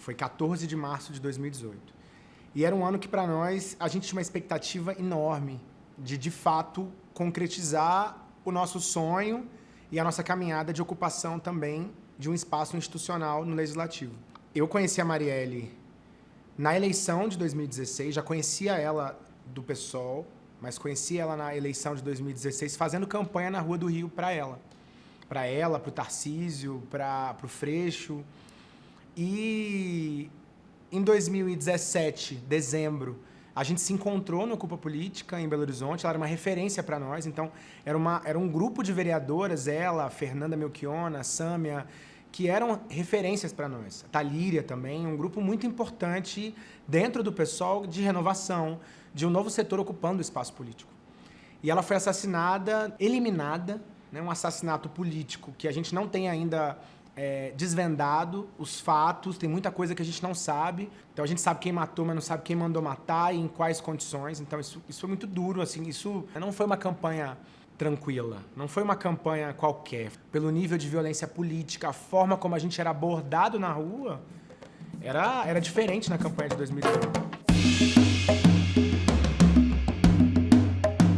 Foi 14 de março de 2018. E era um ano que, para nós, a gente tinha uma expectativa enorme de, de fato, concretizar o nosso sonho e a nossa caminhada de ocupação também de um espaço institucional no Legislativo. Eu conheci a Marielle na eleição de 2016, já conhecia ela do PSOL, mas conheci ela na eleição de 2016 fazendo campanha na Rua do Rio para ela. Para ela, para o Tarcísio, para o Freixo. E em 2017, dezembro, a gente se encontrou no Ocupa Política, em Belo Horizonte, ela era uma referência para nós, então era, uma, era um grupo de vereadoras, ela, Fernanda Melchiona, Sâmia, que eram referências para nós. Talíria também, um grupo muito importante dentro do pessoal de renovação, de um novo setor ocupando o espaço político. E ela foi assassinada, eliminada, né, um assassinato político que a gente não tem ainda é, desvendado os fatos, tem muita coisa que a gente não sabe. Então a gente sabe quem matou, mas não sabe quem mandou matar e em quais condições. Então isso, isso foi muito duro, assim, isso não foi uma campanha tranquila, não foi uma campanha qualquer. Pelo nível de violência política, a forma como a gente era abordado na rua, era, era diferente na campanha de 2018.